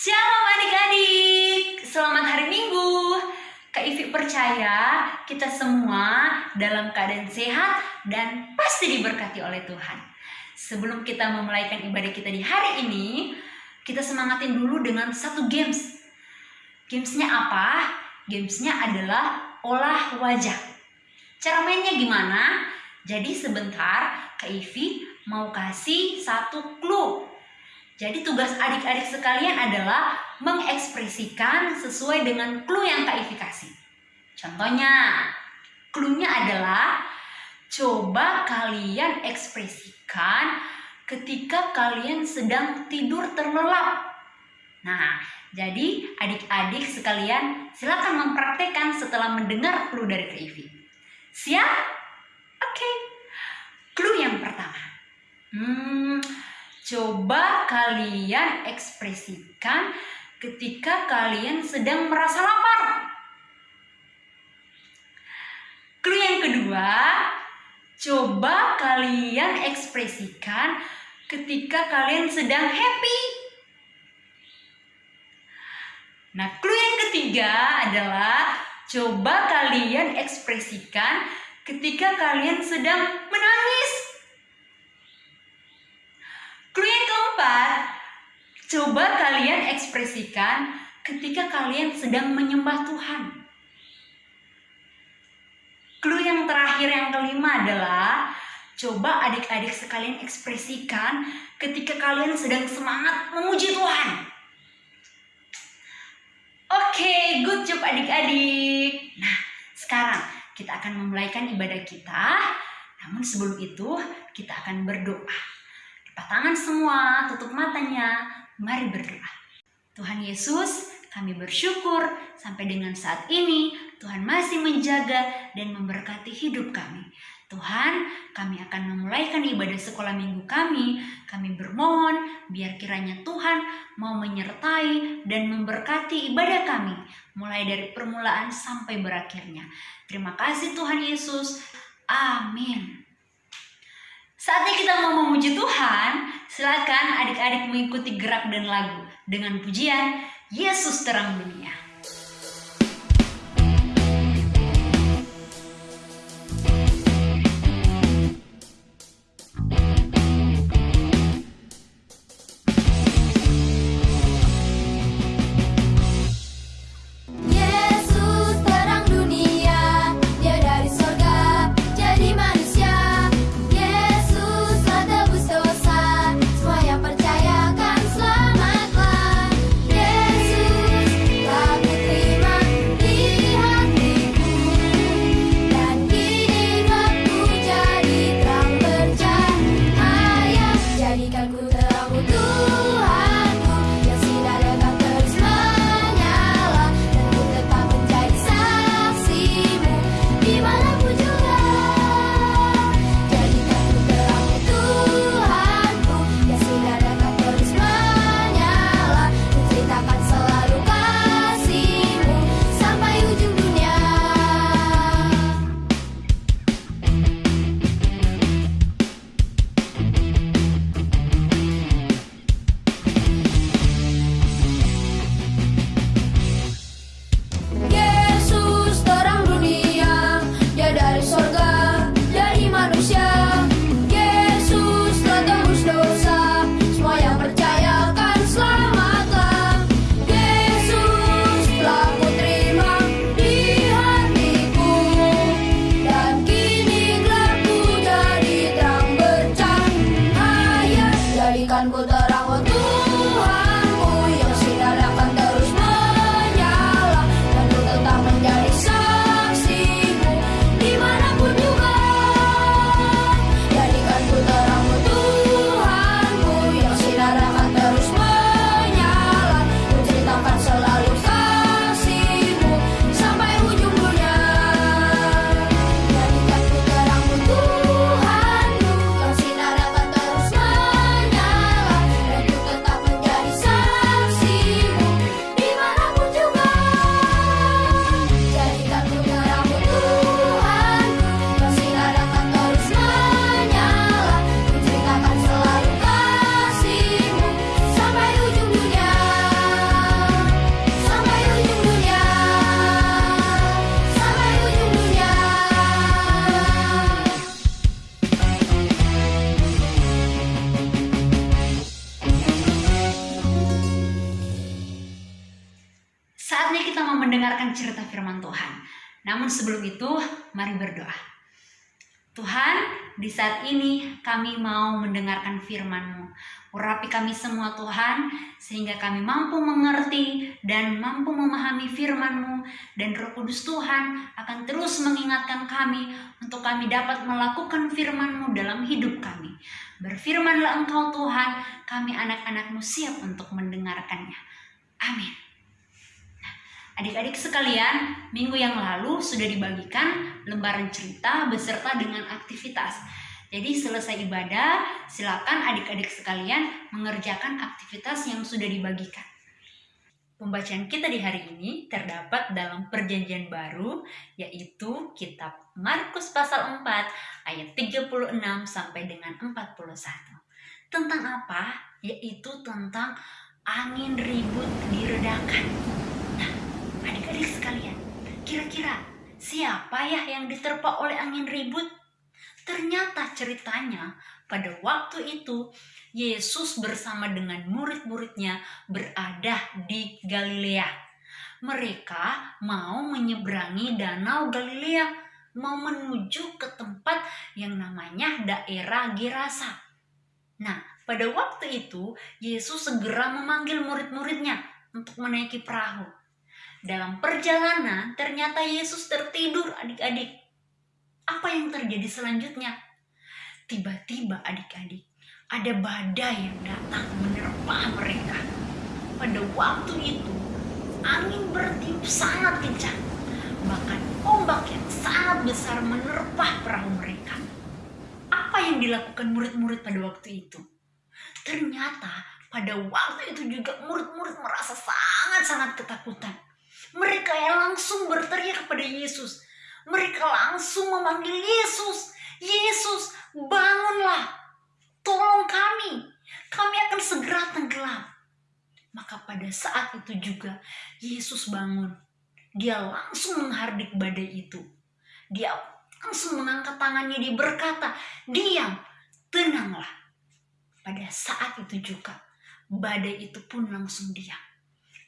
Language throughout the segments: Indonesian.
Shalom adik-adik, selamat hari Minggu. Kak Ivi percaya kita semua dalam keadaan sehat dan pasti diberkati oleh Tuhan. Sebelum kita memulaikan ibadah kita di hari ini, kita semangatin dulu dengan satu games. Gamesnya apa? Gamesnya adalah olah wajah. Cara mainnya gimana? Jadi sebentar Kak Ivi mau kasih satu clue jadi tugas adik-adik sekalian adalah mengekspresikan sesuai dengan clue yang Kak kasih. Contohnya, clue-nya adalah coba kalian ekspresikan ketika kalian sedang tidur terlelap. Nah, jadi adik-adik sekalian silakan mempraktekkan setelah mendengar clue dari Kak. Siap? Oke. Okay. Clue yang pertama. Hmm, Coba kalian ekspresikan ketika kalian sedang merasa lapar. Clue yang kedua, coba kalian ekspresikan ketika kalian sedang happy. Nah, clue yang ketiga adalah coba kalian ekspresikan ketika kalian sedang menangis. Clue yang keempat, coba kalian ekspresikan ketika kalian sedang menyembah Tuhan. Clue yang terakhir yang kelima adalah coba adik-adik sekalian ekspresikan ketika kalian sedang semangat memuji Tuhan. Oke, okay, good job adik-adik. Nah, sekarang kita akan memulaikan ibadah kita. Namun sebelum itu, kita akan berdoa. Tangan semua, tutup matanya. Mari berdoa. Tuhan Yesus, kami bersyukur sampai dengan saat ini Tuhan masih menjaga dan memberkati hidup kami. Tuhan, kami akan memulaikan ibadah sekolah minggu kami. Kami bermohon biar kiranya Tuhan mau menyertai dan memberkati ibadah kami mulai dari permulaan sampai berakhirnya. Terima kasih Tuhan Yesus. Amin. Saatnya kita mau memuji Tuhan, silakan adik-adik mengikuti gerak dan lagu dengan pujian Yesus terang dunia. Mari berdoa. Tuhan, di saat ini kami mau mendengarkan firman-Mu. Urapi kami semua Tuhan, sehingga kami mampu mengerti dan mampu memahami firman-Mu. Dan roh kudus Tuhan akan terus mengingatkan kami untuk kami dapat melakukan firman-Mu dalam hidup kami. Berfirmanlah Engkau Tuhan, kami anak-anak-Mu siap untuk mendengarkannya. Amin. Adik-adik sekalian, minggu yang lalu sudah dibagikan lembaran cerita beserta dengan aktivitas. Jadi selesai ibadah, silakan adik-adik sekalian mengerjakan aktivitas yang sudah dibagikan. Pembacaan kita di hari ini terdapat dalam perjanjian baru, yaitu kitab Markus pasal 4 ayat 36 sampai dengan 41. Tentang apa? Yaitu tentang angin ribut diredakan. Adik-adik sekalian, kira-kira siapa ya yang diterpa oleh angin ribut? Ternyata ceritanya pada waktu itu Yesus bersama dengan murid-muridnya berada di Galilea. Mereka mau menyeberangi danau Galilea, mau menuju ke tempat yang namanya daerah Gerasa. Nah, pada waktu itu Yesus segera memanggil murid-muridnya untuk menaiki perahu. Dalam perjalanan ternyata Yesus tertidur adik-adik apa yang terjadi selanjutnya? Tiba-tiba adik-adik, ada badai yang datang menerpa mereka. Pada waktu itu, angin bertiup sangat kencang. Bahkan ombak yang sangat besar menerpa perahu mereka. Apa yang dilakukan murid-murid pada waktu itu? Ternyata pada waktu itu juga murid-murid merasa sangat-sangat ketakutan. Mereka yang langsung berteriak kepada Yesus, mereka langsung memanggil Yesus. Yesus, bangunlah. Tolong kami. Kami akan segera tenggelam. Maka pada saat itu juga Yesus bangun. Dia langsung menghardik badai itu. Dia langsung mengangkat tangannya dia berkata, "Diam, tenanglah." Pada saat itu juga badai itu pun langsung diam.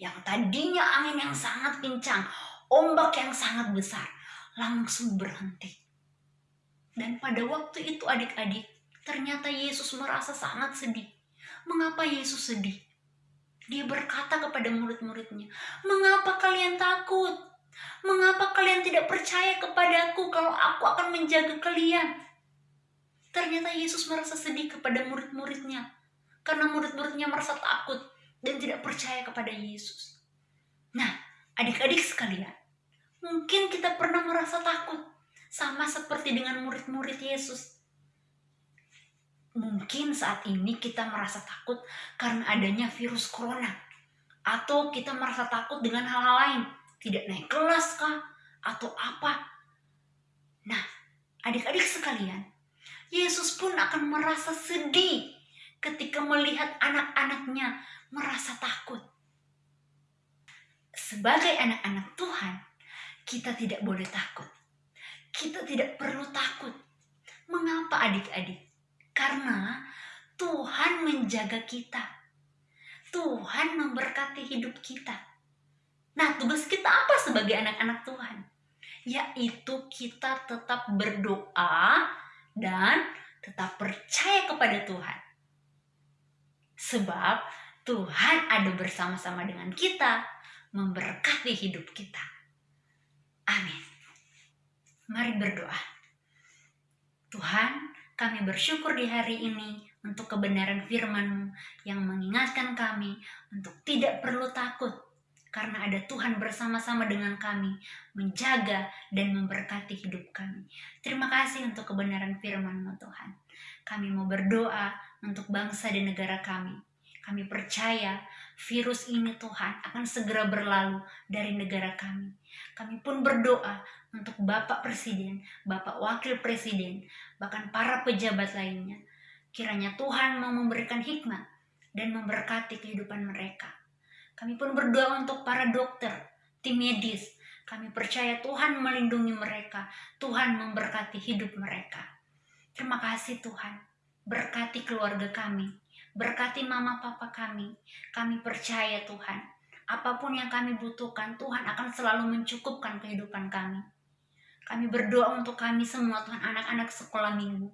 Yang tadinya angin yang sangat kencang, ombak yang sangat besar, langsung berhenti. Dan pada waktu itu adik-adik, ternyata Yesus merasa sangat sedih. Mengapa Yesus sedih? Dia berkata kepada murid-muridnya, "Mengapa kalian takut? Mengapa kalian tidak percaya kepadaku kalau aku akan menjaga kalian?" Ternyata Yesus merasa sedih kepada murid-muridnya karena murid-muridnya merasa takut dan tidak percaya kepada Yesus. Nah, adik-adik sekalian, Mungkin kita pernah merasa takut, sama seperti dengan murid-murid Yesus. Mungkin saat ini kita merasa takut karena adanya virus corona, atau kita merasa takut dengan hal-hal lain, tidak naik kelas kah, atau apa. Nah, adik-adik sekalian, Yesus pun akan merasa sedih ketika melihat anak-anaknya merasa takut. Sebagai anak-anak Tuhan, kita tidak boleh takut. Kita tidak perlu takut. Mengapa adik-adik? Karena Tuhan menjaga kita. Tuhan memberkati hidup kita. Nah, tugas kita apa sebagai anak-anak Tuhan? Yaitu kita tetap berdoa dan tetap percaya kepada Tuhan. Sebab Tuhan ada bersama-sama dengan kita, memberkati hidup kita. Amin. Mari berdoa. Tuhan, kami bersyukur di hari ini untuk kebenaran firman-Mu yang mengingatkan kami untuk tidak perlu takut karena ada Tuhan bersama-sama dengan kami menjaga dan memberkati hidup kami. Terima kasih untuk kebenaran firman-Mu Tuhan. Kami mau berdoa untuk bangsa dan negara kami. Kami percaya virus ini Tuhan akan segera berlalu dari negara kami. Kami pun berdoa untuk Bapak Presiden, Bapak Wakil Presiden, bahkan para pejabat lainnya. Kiranya Tuhan mau memberikan hikmat dan memberkati kehidupan mereka. Kami pun berdoa untuk para dokter, tim medis. Kami percaya Tuhan melindungi mereka, Tuhan memberkati hidup mereka. Terima kasih Tuhan, berkati keluarga kami, berkati mama papa kami. Kami percaya Tuhan, apa pun yang kami butuhkan, Tuhan akan selalu mencukupkan kehidupan kami. Kami berdoa untuk kami semua, Tuhan, anak-anak sekolah minggu.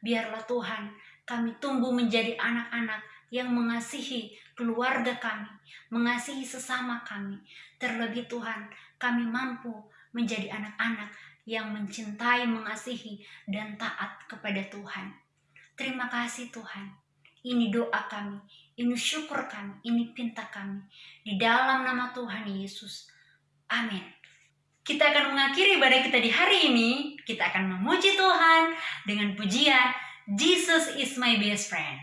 Biarlah Tuhan, kami tumbuh menjadi anak-anak yang mengasihi keluarga kami, mengasihi sesama kami. Terlebih Tuhan, kami mampu menjadi anak-anak yang mencintai, mengasihi, dan taat kepada Tuhan. Terima kasih Tuhan. Ini doa kami, ini syukur kami, ini pinta kami. Di dalam nama Tuhan Yesus. Amin. Kita akan mengakhiri ibadah kita di hari ini. Kita akan memuji Tuhan dengan pujian Jesus is my best friend.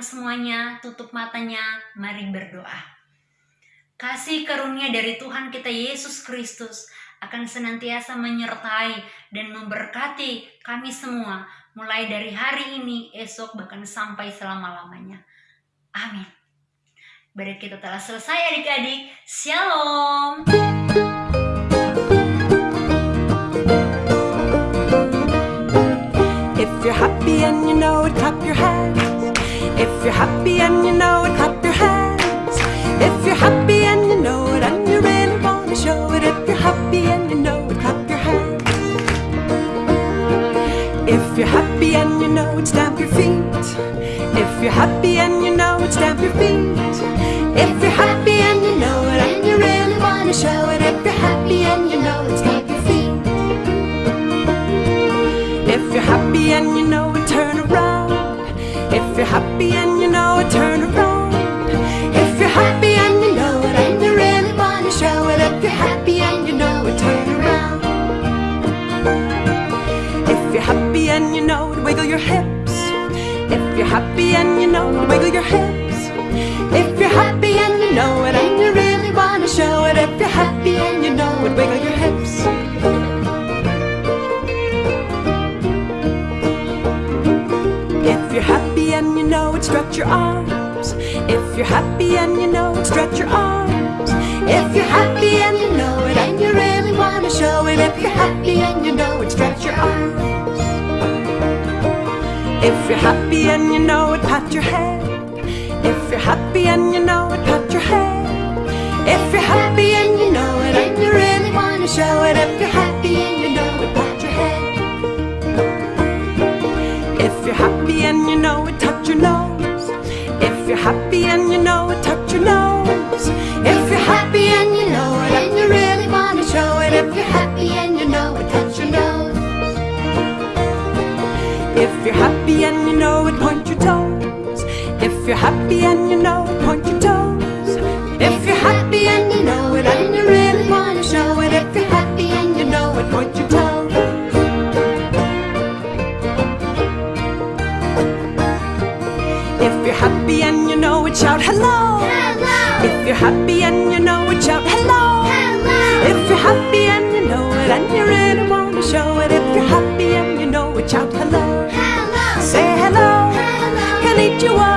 Semuanya, tutup matanya, mari berdoa. Kasih karunia dari Tuhan kita Yesus Kristus akan senantiasa menyertai dan memberkati kami semua mulai dari hari ini, esok, bahkan sampai selama-lamanya. Amin. Baik kita telah selesai adik-adik. Shalom. If you're happy and you know it, clap your hands. You're happy and you know it, clap your hands. If you're happy and you know it, and you really want to show it. If you're happy and you know it, clap your hands. If you're happy and you know it, stamp your feet. If you're happy happy and you know it, wiggle your hips. If you're happy and you know it, and you really wanna show it. If you're happy and you know it, wiggle your hips. If you're happy and you know it, stretch your arms. If you're happy and you know it, stretch your arms. If you're happy and you know it, and you really wanna show it. If you're happy and you know you're happy and you know it, pat your head. If you're happy and you know it, pat your head. If you're happy and you know it, and you really wanna show it. If you're happy and you know it, pat your head. If you're happy and you know it, touch your nose. If you're happy and you know it, touch your nose. If you're happy and you know If you're happy and you know it, point your toes. If you're happy and you know it, point your toes. If you're happy and you know it, and you really wanna show it. If you're happy and you know it, point your toes. If you're happy and you know it, shout hello. If you're happy and you know it, shout hello. lead you on.